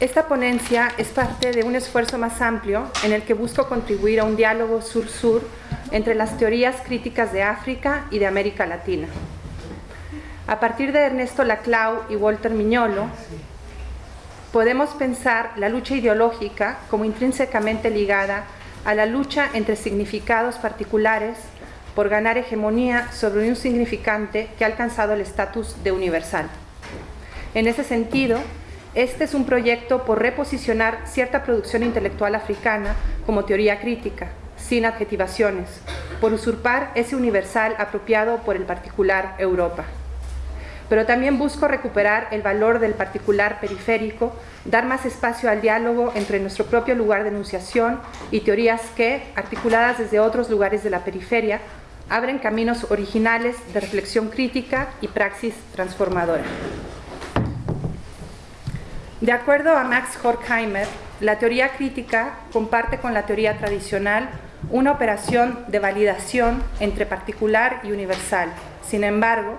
Esta ponencia es parte de un esfuerzo más amplio en el que busco contribuir a un diálogo sur-sur entre las teorías críticas de África y de América Latina. A partir de Ernesto Laclau y Walter Miñolo, podemos pensar la lucha ideológica como intrínsecamente ligada a la lucha entre significados particulares por ganar hegemonía sobre un significante que ha alcanzado el estatus de universal. En ese sentido, este es un proyecto por reposicionar cierta producción intelectual africana como teoría crítica, sin adjetivaciones, por usurpar ese universal apropiado por el particular Europa. Pero también busco recuperar el valor del particular periférico, dar más espacio al diálogo entre nuestro propio lugar de enunciación y teorías que, articuladas desde otros lugares de la periferia, abren caminos originales de reflexión crítica y praxis transformadora. De acuerdo a Max Horkheimer, la teoría crítica comparte con la teoría tradicional una operación de validación entre particular y universal. Sin embargo,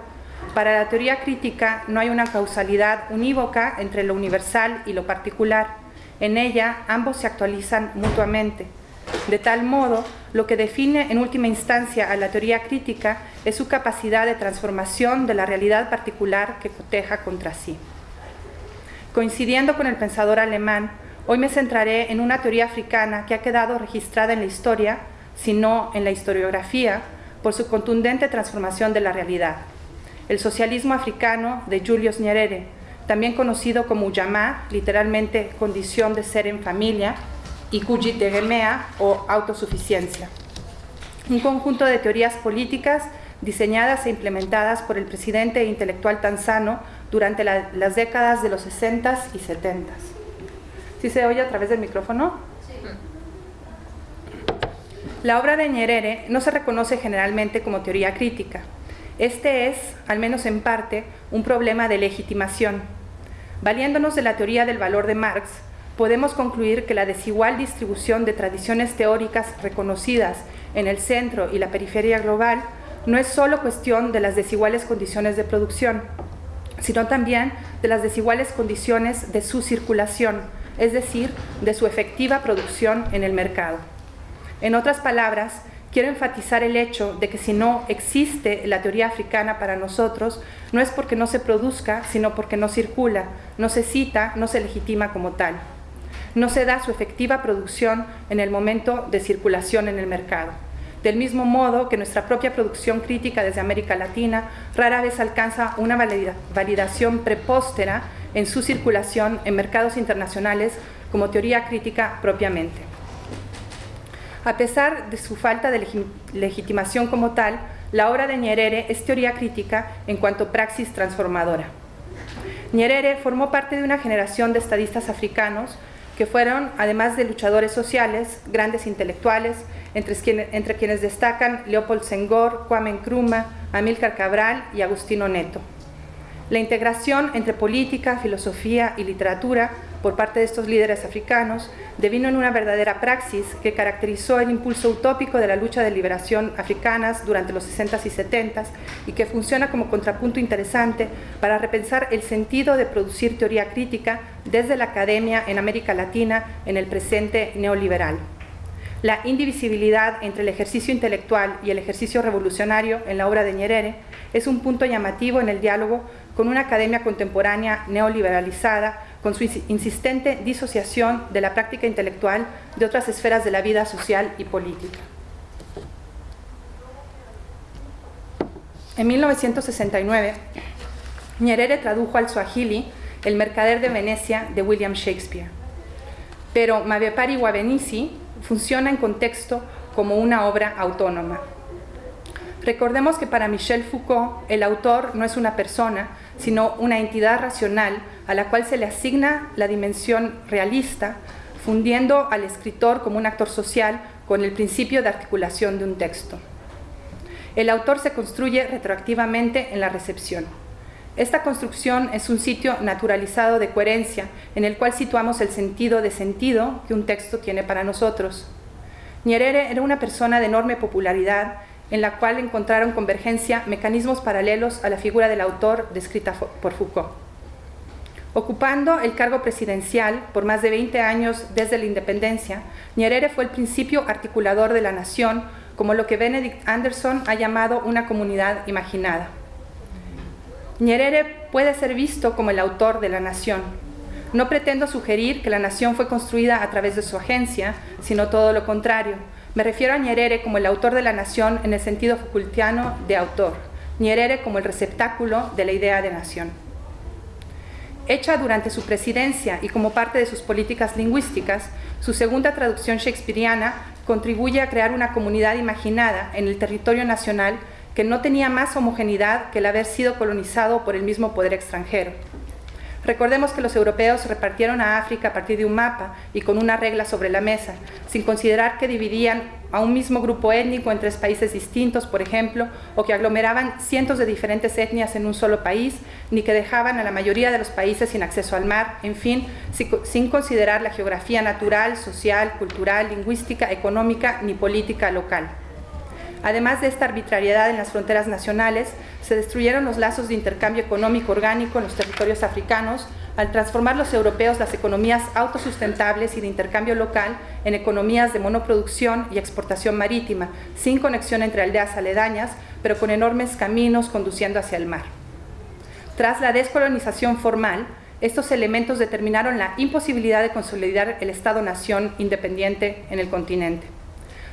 para la teoría crítica no hay una causalidad unívoca entre lo universal y lo particular. En ella ambos se actualizan mutuamente. De tal modo, lo que define en última instancia a la teoría crítica es su capacidad de transformación de la realidad particular que coteja contra sí. Coincidiendo con el pensador alemán, hoy me centraré en una teoría africana que ha quedado registrada en la historia, sino en la historiografía, por su contundente transformación de la realidad. El socialismo africano de Julius Nyerere, también conocido como Ujamaa, literalmente condición de ser en familia, y Kujitegemea o autosuficiencia. Un conjunto de teorías políticas diseñadas e implementadas por el presidente e intelectual tanzano durante las décadas de los 60 y 70. ¿Sí se oye a través del micrófono? Sí. La obra de Nyerere no se reconoce generalmente como teoría crítica. Este es, al menos en parte, un problema de legitimación. Valiéndonos de la teoría del valor de Marx, podemos concluir que la desigual distribución de tradiciones teóricas reconocidas en el centro y la periferia global no es solo cuestión de las desiguales condiciones de producción, sino también de las desiguales condiciones de su circulación, es decir, de su efectiva producción en el mercado. En otras palabras, quiero enfatizar el hecho de que si no existe la teoría africana para nosotros, no es porque no se produzca, sino porque no circula, no se cita, no se legitima como tal. No se da su efectiva producción en el momento de circulación en el mercado del mismo modo que nuestra propia producción crítica desde América Latina rara vez alcanza una validación prepóstera en su circulación en mercados internacionales como teoría crítica propiamente. A pesar de su falta de legitimación como tal, la obra de Nyerere es teoría crítica en cuanto praxis transformadora. Nyerere formó parte de una generación de estadistas africanos que fueron, además de luchadores sociales, grandes intelectuales, entre, quienes destacan Leopold Senghor, Kwame Nkrumah, Amílcar Cabral y Agustino Neto. La integración entre política, filosofía y literatura por parte de estos líderes africanos devino en una verdadera praxis que caracterizó el impulso utópico de la lucha de liberación africanas durante los 60s y 70s y que funciona como contrapunto interesante para repensar el sentido de producir teoría crítica desde la academia en América Latina en el presente neoliberal. La indivisibilidad entre el ejercicio intelectual y el ejercicio revolucionario en la obra de Nyerere es un punto llamativo en el diálogo con una academia contemporánea neoliberalizada, con su insistente disociación de la práctica intelectual de otras esferas de la vida social y política. En 1969, Nyerere tradujo al Swahili El mercader de Venecia de William Shakespeare. Pero Mavepari Wabenisi funciona en contexto como una obra autónoma. Recordemos que para Michel Foucault el autor no es una persona, sino una entidad racional a la cual se le asigna la dimensión realista, fundiendo al escritor como un actor social con el principio de articulación de un texto. El autor se construye retroactivamente en la recepción. Esta construcción es un sitio naturalizado de coherencia en el cual situamos el sentido de sentido que un texto tiene para nosotros. Nyerere era una persona de enorme popularidad en la cual encontraron convergencia mecanismos paralelos a la figura del autor descrita por Foucault. Ocupando el cargo presidencial por más de 20 años desde la independencia, Nyerere fue el principio articulador de la nación, como lo que Benedict Anderson ha llamado una comunidad imaginada. Nyerere puede ser visto como el autor de la nación. No pretendo sugerir que la nación fue construida a través de su agencia, sino todo lo contrario. Me refiero a Nyerere como el autor de la nación en el sentido Foucaultiano de autor, Nyerere como el receptáculo de la idea de nación hecha durante su presidencia y como parte de sus políticas lingüísticas, su segunda traducción shakespeariana contribuye a crear una comunidad imaginada en el territorio nacional que no tenía más homogeneidad que el haber sido colonizado por el mismo poder extranjero. Recordemos que los europeos repartieron a África a partir de un mapa y con una regla sobre la mesa, sin considerar que dividían a un mismo grupo étnico en tres países distintos, por ejemplo, o que aglomeraban cientos de diferentes etnias en un solo país, ni que dejaban a la mayoría de los países sin acceso al mar, en fin, sin considerar la geografía natural, social, cultural, lingüística, económica ni política local. Además de esta arbitrariedad en las fronteras nacionales, se destruyeron los lazos de intercambio económico orgánico en los territorios africanos al transformar los europeos las economías autosustentables y de intercambio local en economías de monoproducción y exportación marítima, sin conexión entre aldeas aledañas, pero con enormes caminos conduciendo hacia el mar. Tras la descolonización formal, estos elementos determinaron la imposibilidad de consolidar el Estado-nación independiente en el continente.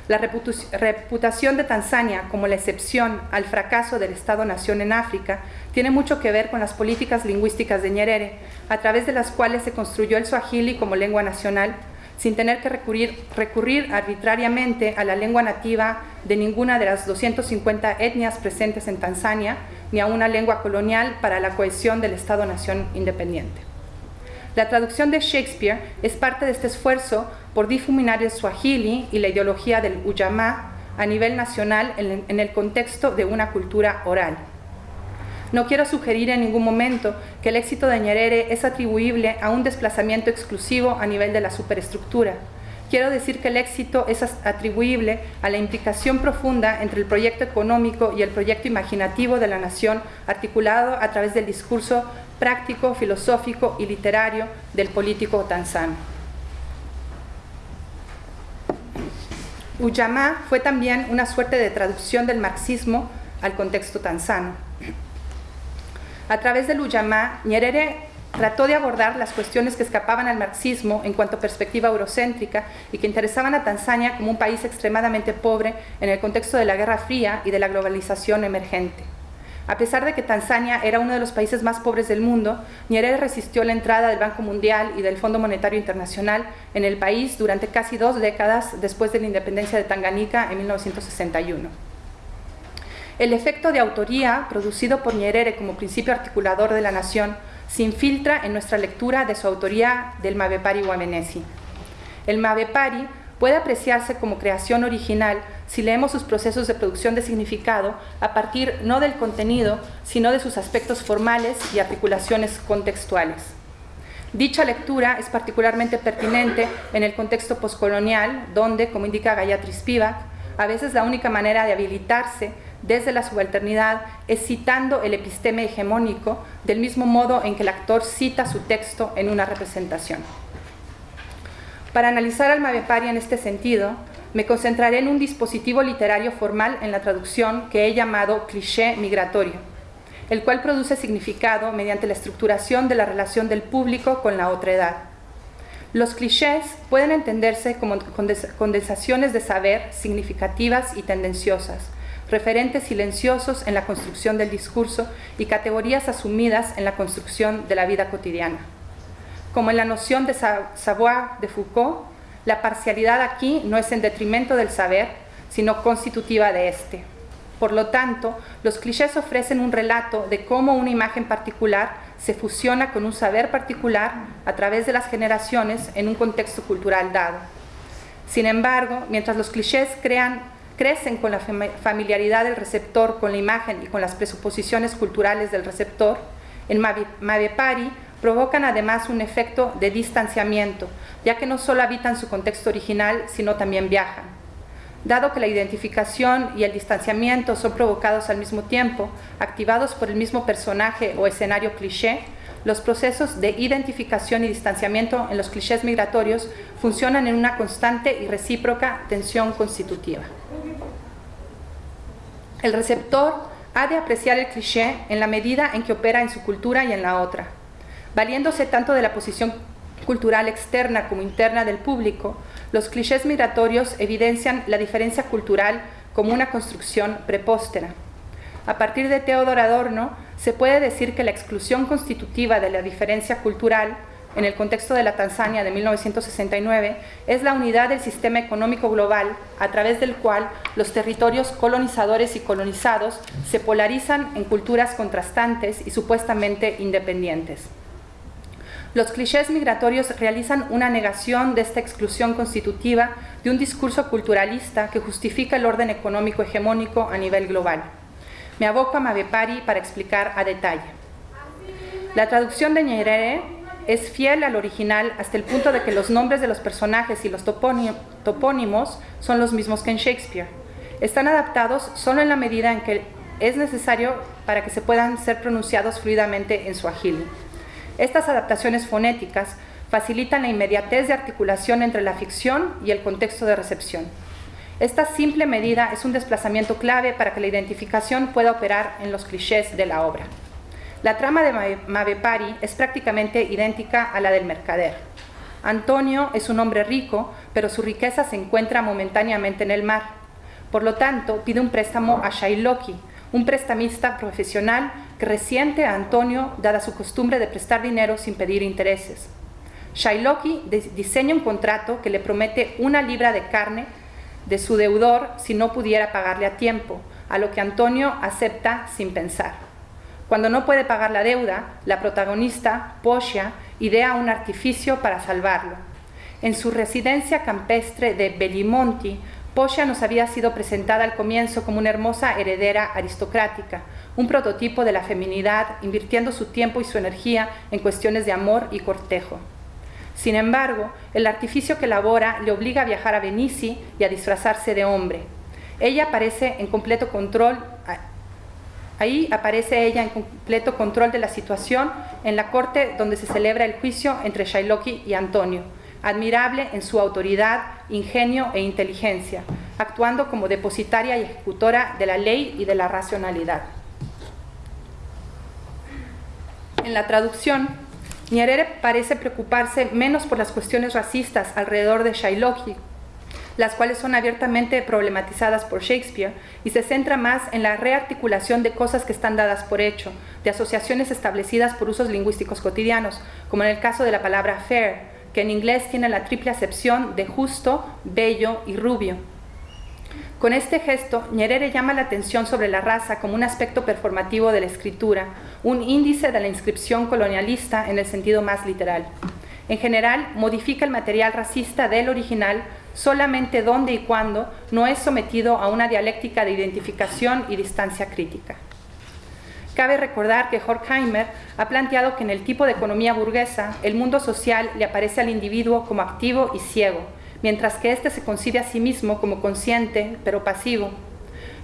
La reputación de Tanzania como la excepción al fracaso del Estado-nación en África tiene mucho que ver con las políticas lingüísticas de Nyerere, a través de las cuales se construyó el swahili como lengua nacional, sin tener que recurrir, recurrir arbitrariamente a la lengua nativa de ninguna de las 250 etnias presentes en Tanzania, ni a una lengua colonial para la cohesión del Estado-nación independiente. La traducción de Shakespeare es parte de este esfuerzo por difuminar el Swahili y la ideología del Ujamaa a nivel nacional en el contexto de una cultura oral. No quiero sugerir en ningún momento que el éxito de Nyerere es atribuible a un desplazamiento exclusivo a nivel de la superestructura. Quiero decir que el éxito es atribuible a la implicación profunda entre el proyecto económico y el proyecto imaginativo de la nación articulado a través del discurso práctico, filosófico y literario del político tanzano. Ujamaa fue también una suerte de traducción del marxismo al contexto tanzano. A través del Ujamaa, Nyerere trató de abordar las cuestiones que escapaban al marxismo en cuanto a perspectiva eurocéntrica y que interesaban a Tanzania como un país extremadamente pobre en el contexto de la Guerra Fría y de la globalización emergente. A pesar de que Tanzania era uno de los países más pobres del mundo, Nyerere resistió la entrada del Banco Mundial y del Fondo Monetario Internacional en el país durante casi dos décadas después de la independencia de Tanganica en 1961. El efecto de autoría producido por Nyerere como principio articulador de la nación se infiltra en nuestra lectura de su autoría del Mavepari Wamenesi. El Mavepari puede apreciarse como creación original si leemos sus procesos de producción de significado a partir no del contenido, sino de sus aspectos formales y articulaciones contextuales. Dicha lectura es particularmente pertinente en el contexto postcolonial, donde, como indica Gayatri Spivak, a veces la única manera de habilitarse desde la subalternidad es citando el episteme hegemónico del mismo modo en que el actor cita su texto en una representación. Para analizar al Mavepari en este sentido, me concentraré en un dispositivo literario formal en la traducción que he llamado cliché migratorio, el cual produce significado mediante la estructuración de la relación del público con la otra edad. Los clichés pueden entenderse como condensaciones de saber significativas y tendenciosas, referentes silenciosos en la construcción del discurso y categorías asumidas en la construcción de la vida cotidiana como en la noción de savoir de Foucault, la parcialidad aquí no es en detrimento del saber, sino constitutiva de éste. Por lo tanto, los clichés ofrecen un relato de cómo una imagen particular se fusiona con un saber particular a través de las generaciones en un contexto cultural dado. Sin embargo, mientras los clichés crecen con la familiaridad del receptor con la imagen y con las presuposiciones culturales del receptor, en Mavepari provocan además un efecto de distanciamiento, ya que no solo habitan su contexto original, sino también viajan. Dado que la identificación y el distanciamiento son provocados al mismo tiempo, activados por el mismo personaje o escenario cliché, los procesos de identificación y distanciamiento en los clichés migratorios funcionan en una constante y recíproca tensión constitutiva. El receptor ha de apreciar el cliché en la medida en que opera en su cultura y en la otra. Valiéndose tanto de la posición cultural externa como interna del público, los clichés migratorios evidencian la diferencia cultural como una construcción prepóstera. A partir de Theodor Adorno, se puede decir que la exclusión constitutiva de la diferencia cultural en el contexto de la Tanzania de 1969 es la unidad del sistema económico global a través del cual los territorios colonizadores y colonizados se polarizan en culturas contrastantes y supuestamente independientes. Los clichés migratorios realizan una negación de esta exclusión constitutiva de un discurso culturalista que justifica el orden económico hegemónico a nivel global. Me aboco a Mavepari para explicar a detalle. La traducción de Nyerere es fiel al original hasta el punto de que los nombres de los personajes y los topónimos son los mismos que en Shakespeare. Están adaptados solo en la medida en que es necesario para que se puedan ser pronunciados fluidamente en su agil. Estas adaptaciones fonéticas facilitan la inmediatez de articulación entre la ficción y el contexto de recepción. Esta simple medida es un desplazamiento clave para que la identificación pueda operar en los clichés de la obra. La trama de Mavepari es prácticamente idéntica a la del mercader. Antonio es un hombre rico, pero su riqueza se encuentra momentáneamente en el mar. Por lo tanto, pide un préstamo a Shailoki, un prestamista profesional que resiente a Antonio dada su costumbre de prestar dinero sin pedir intereses. Shailoki diseña un contrato que le promete una libra de carne de su deudor si no pudiera pagarle a tiempo, a lo que Antonio acepta sin pensar. Cuando no puede pagar la deuda, la protagonista, Posia, idea un artificio para salvarlo. En su residencia campestre de Bellimonti, Posia nos había sido presentada al comienzo como una hermosa heredera aristocrática, un prototipo de la feminidad, invirtiendo su tiempo y su energía en cuestiones de amor y cortejo. Sin embargo, el artificio que elabora le obliga a viajar a Venici y a disfrazarse de hombre. Ella aparece en completo control, ahí aparece ella en completo control de la situación en la corte donde se celebra el juicio entre Shailoki y Antonio admirable en su autoridad, ingenio e inteligencia, actuando como depositaria y ejecutora de la ley y de la racionalidad. En la traducción, Nyerere parece preocuparse menos por las cuestiones racistas alrededor de Shailoki, las cuales son abiertamente problematizadas por Shakespeare, y se centra más en la rearticulación de cosas que están dadas por hecho, de asociaciones establecidas por usos lingüísticos cotidianos, como en el caso de la palabra fair, que en inglés tiene la triple acepción de justo, bello y rubio. Con este gesto, Nyerere llama la atención sobre la raza como un aspecto performativo de la escritura, un índice de la inscripción colonialista en el sentido más literal. En general, modifica el material racista del original solamente donde y cuando no es sometido a una dialéctica de identificación y distancia crítica. Cabe recordar que Horkheimer ha planteado que en el tipo de economía burguesa, el mundo social le aparece al individuo como activo y ciego, mientras que éste se concibe a sí mismo como consciente, pero pasivo.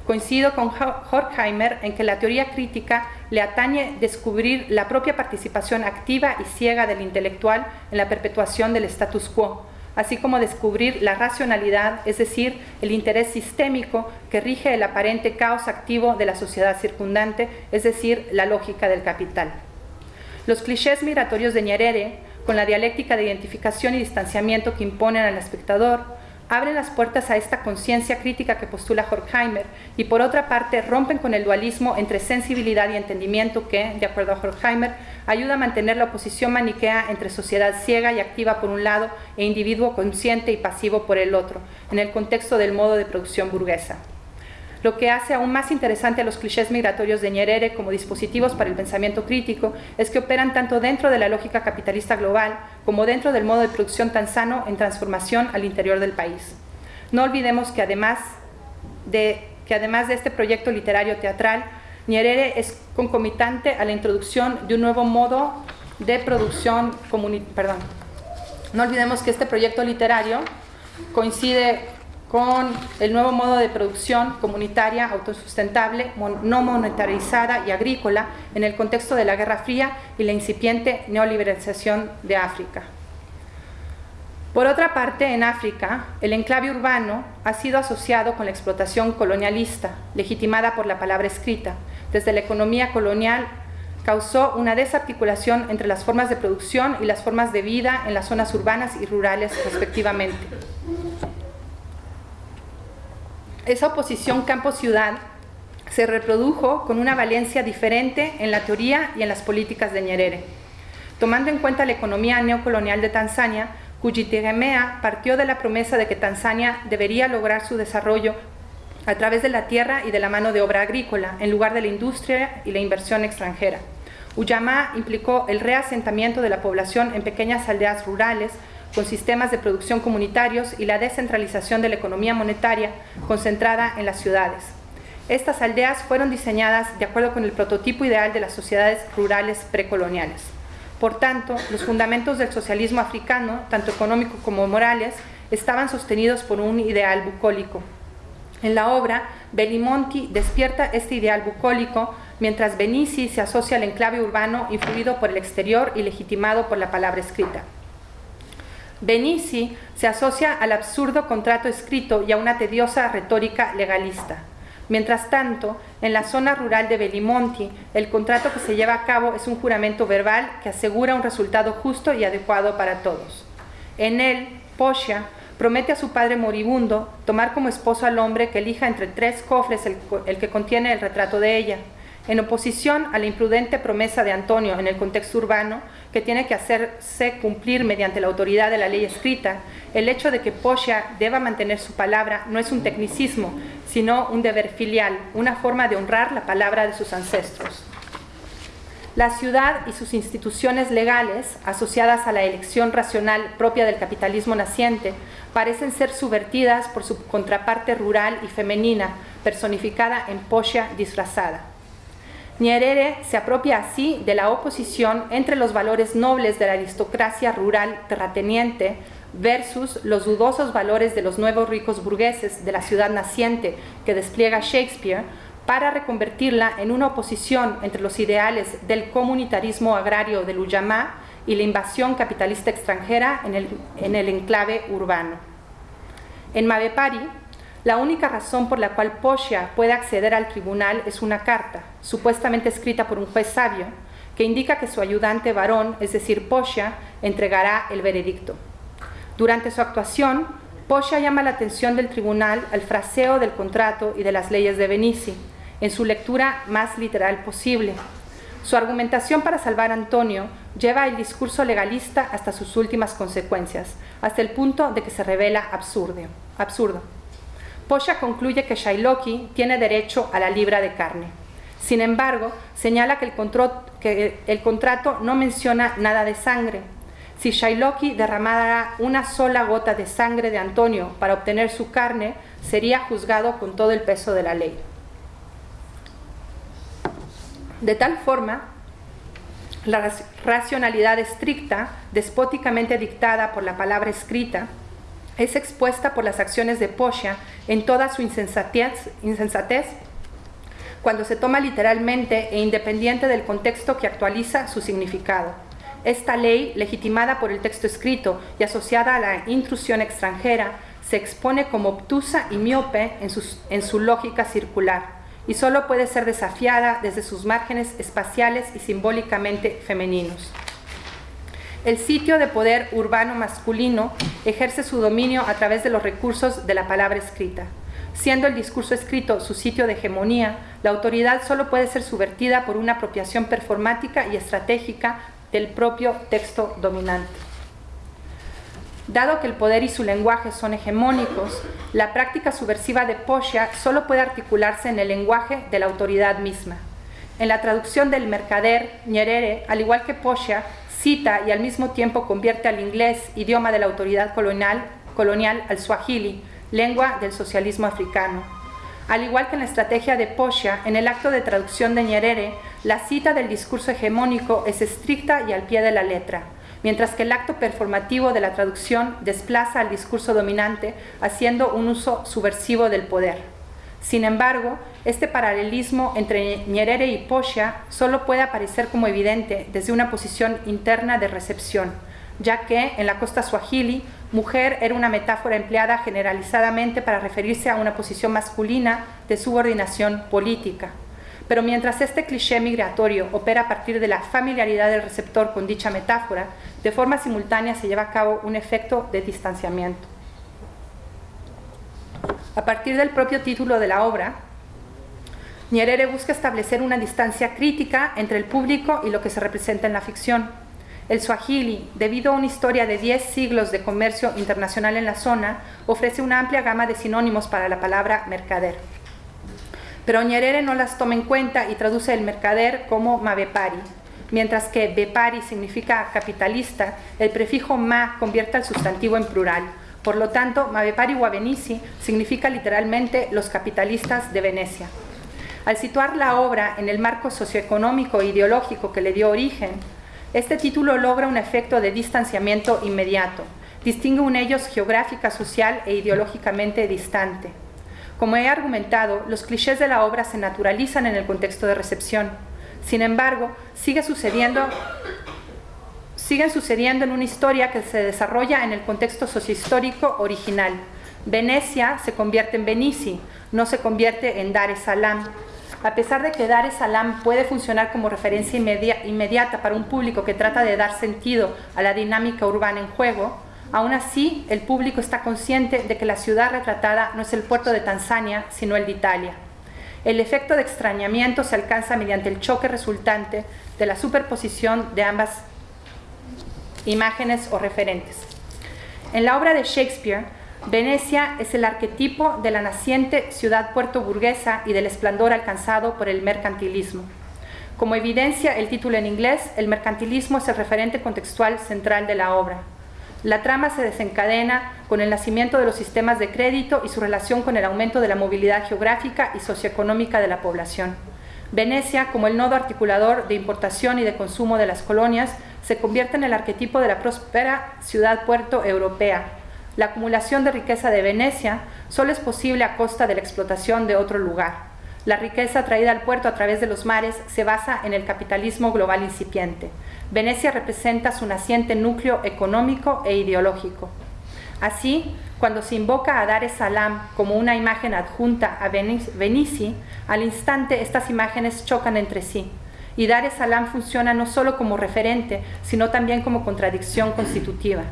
Coincido con Horkheimer en que la teoría crítica le atañe descubrir la propia participación activa y ciega del intelectual en la perpetuación del status quo, así como descubrir la racionalidad, es decir, el interés sistémico que rige el aparente caos activo de la sociedad circundante, es decir, la lógica del capital. Los clichés migratorios de Nyerere, con la dialéctica de identificación y distanciamiento que imponen al espectador, abren las puertas a esta conciencia crítica que postula Horkheimer y por otra parte rompen con el dualismo entre sensibilidad y entendimiento que, de acuerdo a Horkheimer, ayuda a mantener la oposición maniquea entre sociedad ciega y activa por un lado e individuo consciente y pasivo por el otro, en el contexto del modo de producción burguesa lo que hace aún más interesante a los clichés migratorios de Nyerere como dispositivos para el pensamiento crítico es que operan tanto dentro de la lógica capitalista global como dentro del modo de producción tan sano en transformación al interior del país. No olvidemos que además de, que además de este proyecto literario teatral, Nyerere es concomitante a la introducción de un nuevo modo de producción comunitaria. Perdón. No olvidemos que este proyecto literario coincide con el nuevo modo de producción comunitaria, autosustentable, no monetarizada y agrícola en el contexto de la Guerra Fría y la incipiente neoliberalización de África. Por otra parte, en África, el enclave urbano ha sido asociado con la explotación colonialista, legitimada por la palabra escrita. Desde la economía colonial causó una desarticulación entre las formas de producción y las formas de vida en las zonas urbanas y rurales respectivamente. Esa oposición campo-ciudad se reprodujo con una valencia diferente en la teoría y en las políticas de Nyerere. Tomando en cuenta la economía neocolonial de Tanzania, Kujitegemea partió de la promesa de que Tanzania debería lograr su desarrollo a través de la tierra y de la mano de obra agrícola, en lugar de la industria y la inversión extranjera. Uyama implicó el reasentamiento de la población en pequeñas aldeas rurales, con sistemas de producción comunitarios y la descentralización de la economía monetaria concentrada en las ciudades. Estas aldeas fueron diseñadas de acuerdo con el prototipo ideal de las sociedades rurales precoloniales. Por tanto, los fundamentos del socialismo africano, tanto económico como morales, estaban sostenidos por un ideal bucólico. En la obra, Bellimonti despierta este ideal bucólico, mientras Benici se asocia al enclave urbano influido por el exterior y legitimado por la palabra escrita. Benici se asocia al absurdo contrato escrito y a una tediosa retórica legalista. Mientras tanto, en la zona rural de Belimonti, el contrato que se lleva a cabo es un juramento verbal que asegura un resultado justo y adecuado para todos. En él, Poscia promete a su padre moribundo tomar como esposo al hombre que elija entre tres cofres el, el que contiene el retrato de ella, en oposición a la imprudente promesa de Antonio en el contexto urbano, que tiene que hacerse cumplir mediante la autoridad de la ley escrita, el hecho de que Poscia deba mantener su palabra no es un tecnicismo, sino un deber filial, una forma de honrar la palabra de sus ancestros. La ciudad y sus instituciones legales, asociadas a la elección racional propia del capitalismo naciente, parecen ser subvertidas por su contraparte rural y femenina, personificada en Poscia disfrazada. Nyerere se apropia así de la oposición entre los valores nobles de la aristocracia rural terrateniente versus los dudosos valores de los nuevos ricos burgueses de la ciudad naciente que despliega Shakespeare para reconvertirla en una oposición entre los ideales del comunitarismo agrario del Ujamaa y la invasión capitalista extranjera en el, en el enclave urbano. En Mavepari, la única razón por la cual Poscia puede acceder al tribunal es una carta, supuestamente escrita por un juez sabio, que indica que su ayudante varón, es decir, Poscia, entregará el veredicto. Durante su actuación, Poscia llama la atención del tribunal al fraseo del contrato y de las leyes de Benici, en su lectura más literal posible. Su argumentación para salvar a Antonio lleva el discurso legalista hasta sus últimas consecuencias, hasta el punto de que se revela absurdo. absurdo. Posha concluye que Shailoki tiene derecho a la libra de carne. Sin embargo, señala que el, contrato no menciona nada de sangre. Si Shailoki derramara una sola gota de sangre de Antonio para obtener su carne, sería juzgado con todo el peso de la ley. De tal forma, la racionalidad estricta, despóticamente dictada por la palabra escrita, es expuesta por las acciones de Poscia en toda su insensatez, insensatez cuando se toma literalmente e independiente del contexto que actualiza su significado. Esta ley, legitimada por el texto escrito y asociada a la intrusión extranjera, se expone como obtusa y miope en, en su lógica circular y solo puede ser desafiada desde sus márgenes espaciales y simbólicamente femeninos. El sitio de poder urbano masculino ejerce su dominio a través de los recursos de la palabra escrita. Siendo el discurso escrito su sitio de hegemonía, la autoridad solo puede ser subvertida por una apropiación performática y estratégica del propio texto dominante. Dado que el poder y su lenguaje son hegemónicos, la práctica subversiva de Poscia solo puede articularse en el lenguaje de la autoridad misma. En la traducción del mercader, Nyerere, al igual que Poscia, cita y al mismo tiempo convierte al inglés, idioma de la autoridad colonial, colonial al swahili, lengua del socialismo africano. Al igual que en la estrategia de Poscia, en el acto de traducción de Nyerere, la cita del discurso hegemónico es estricta y al pie de la letra. mientras que el acto performativo de la traducción desplaza al discurso dominante haciendo un uso subversivo del poder. Sin embargo, este paralelismo entre Nyerere y Posia solo puede aparecer como evidente desde una posición interna de recepción, ya que en la costa swahili, mujer era una metáfora empleada generalizadamente para referirse a una posición masculina de subordinación política. Pero mientras este cliché migratorio opera a partir de la familiaridad del receptor con dicha metáfora, de forma simultánea se lleva a cabo un efecto de distanciamiento. A partir del propio título de la obra, Nyerere busca establecer una distancia crítica entre el público y lo que se representa en la ficción. El Swahili, debido a una historia de 10 siglos de comercio internacional en la zona, ofrece una amplia gama de sinónimos para la palabra mercader. Pero Nyerere no las toma en cuenta y traduce el mercader como mavepari. Mientras que bepari significa capitalista, el prefijo ma convierte al sustantivo en plural. Por lo tanto, mavepari Wabenisi significa literalmente los capitalistas de Venecia. Al situar la obra en el marco socioeconómico e ideológico que le dio origen, este título logra un efecto de distanciamiento inmediato, distingue un ellos geográfica, social e ideológicamente distante. Como he argumentado, los clichés de la obra se naturalizan en el contexto de recepción. Sin embargo, sigue sucediendo, siguen sucediendo en una historia que se desarrolla en el contexto sociohistórico original. Venecia se convierte en Benici, no se convierte en Dar es Salaam. A pesar de que Dar es Salaam puede funcionar como referencia inmediata para un público que trata de dar sentido a la dinámica urbana en juego, Aún así, el público está consciente de que la ciudad retratada no es el puerto de Tanzania, sino el de Italia. El efecto de extrañamiento se alcanza mediante el choque resultante de la superposición de ambas imágenes o referentes. En la obra de Shakespeare, Venecia es el arquetipo de la naciente ciudad puerto burguesa y del esplendor alcanzado por el mercantilismo. Como evidencia el título en inglés, el mercantilismo es el referente contextual central de la obra. La trama se desencadena con el nacimiento de los sistemas de crédito y su relación con el aumento de la movilidad geográfica y socioeconómica de la población. Venecia, como el nodo articulador de importación y de consumo de las colonias, se convierte en el arquetipo de la próspera ciudad-puerto europea. La acumulación de riqueza de Venecia solo es posible a costa de la explotación de otro lugar. La riqueza traída al puerto a través de los mares se basa en el capitalismo global incipiente. Venecia representa su naciente núcleo económico e ideológico. Así, cuando se invoca a Dar es Salaam como una imagen adjunta a Venici, al instante estas imágenes chocan entre sí. Y Dar es Salaam funciona no solo como referente, sino también como contradicción constitutiva.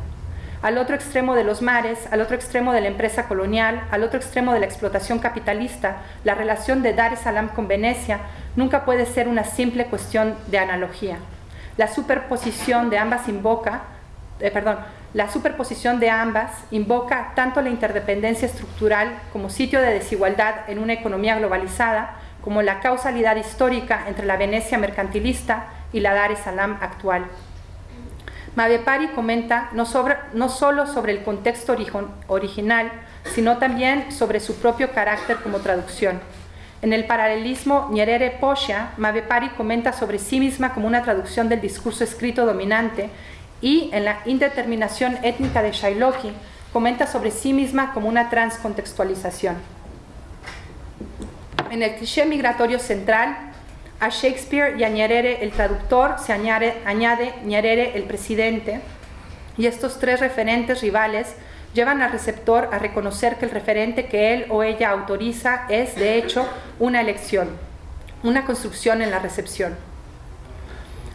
Al otro extremo de los mares, al otro extremo de la empresa colonial, al otro extremo de la explotación capitalista, la relación de Dar es Salaam con Venecia nunca puede ser una simple cuestión de analogía. La superposición de ambas invoca, eh, perdón, la superposición de ambas invoca tanto la interdependencia estructural como sitio de desigualdad en una economía globalizada, como la causalidad histórica entre la Venecia mercantilista y la Dar es Salaam actual. Mavepari comenta no, sobre, solo sobre el contexto original, sino también sobre su propio carácter como traducción. En el paralelismo Nyerere Posha, Mavepari comenta sobre sí misma como una traducción del discurso escrito dominante y en la indeterminación étnica de Shailoki comenta sobre sí misma como una transcontextualización. En el cliché migratorio central, a Shakespeare y a Nyerere el traductor se añade, añade Nyerere el presidente y estos tres referentes rivales llevan al receptor a reconocer que el referente que él o ella autoriza es, de hecho, una elección, una construcción en la recepción.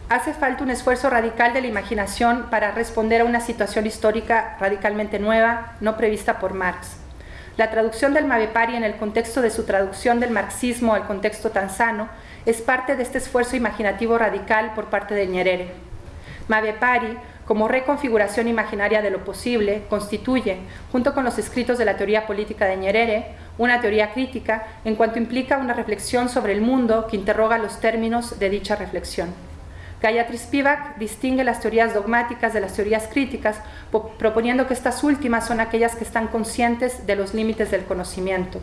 Hace falta un esfuerzo radical de la imaginación para responder a una situación histórica radicalmente nueva, no prevista por Marx. La traducción del Mavepari en el contexto de su traducción del marxismo al contexto tanzano es parte de este esfuerzo imaginativo radical por parte de Nyerere. Mavepari como reconfiguración imaginaria de lo posible, constituye, junto con los escritos de la teoría política de Nyerere, una teoría crítica en cuanto implica una reflexión sobre el mundo que interroga los términos de dicha reflexión. Gayatri Spivak distingue las teorías dogmáticas de las teorías críticas, proponiendo que estas últimas son aquellas que están conscientes de los límites del conocimiento.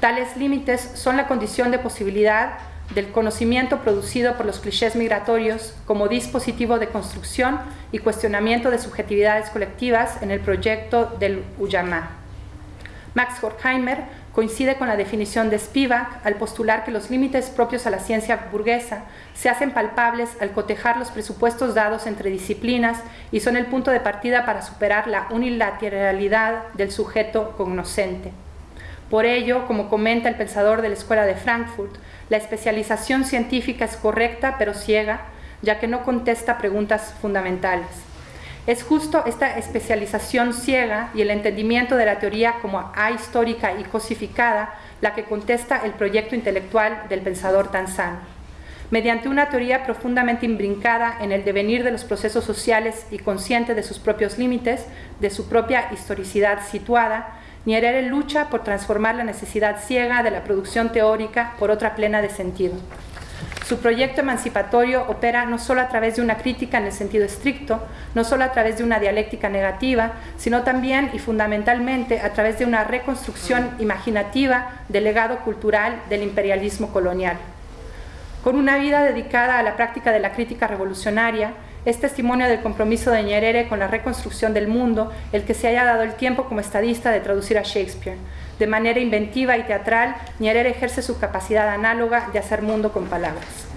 Tales límites son la condición de posibilidad del conocimiento producido por los clichés migratorios como dispositivo de construcción y cuestionamiento de subjetividades colectivas en el proyecto del Uyama. Max Horkheimer coincide con la definición de Spivak al postular que los límites propios a la ciencia burguesa se hacen palpables al cotejar los presupuestos dados entre disciplinas y son el punto de partida para superar la unilateralidad del sujeto cognoscente. Por ello, como comenta el pensador de la Escuela de Frankfurt, la especialización científica es correcta pero ciega, ya que no contesta preguntas fundamentales. Es justo esta especialización ciega y el entendimiento de la teoría como ahistórica y cosificada la que contesta el proyecto intelectual del pensador tanzano. Mediante una teoría profundamente imbrincada en el devenir de los procesos sociales y consciente de sus propios límites, de su propia historicidad situada, Nyerere lucha por transformar la necesidad ciega de la producción teórica por otra plena de sentido. Su proyecto emancipatorio opera no solo a través de una crítica en el sentido estricto, no solo a través de una dialéctica negativa, sino también y fundamentalmente a través de una reconstrucción imaginativa del legado cultural del imperialismo colonial. Con una vida dedicada a la práctica de la crítica revolucionaria, es testimonio del compromiso de Nyerere con la reconstrucción del mundo el que se haya dado el tiempo como estadista de traducir a Shakespeare. De manera inventiva y teatral, Nyerere ejerce su capacidad análoga de hacer mundo con palabras.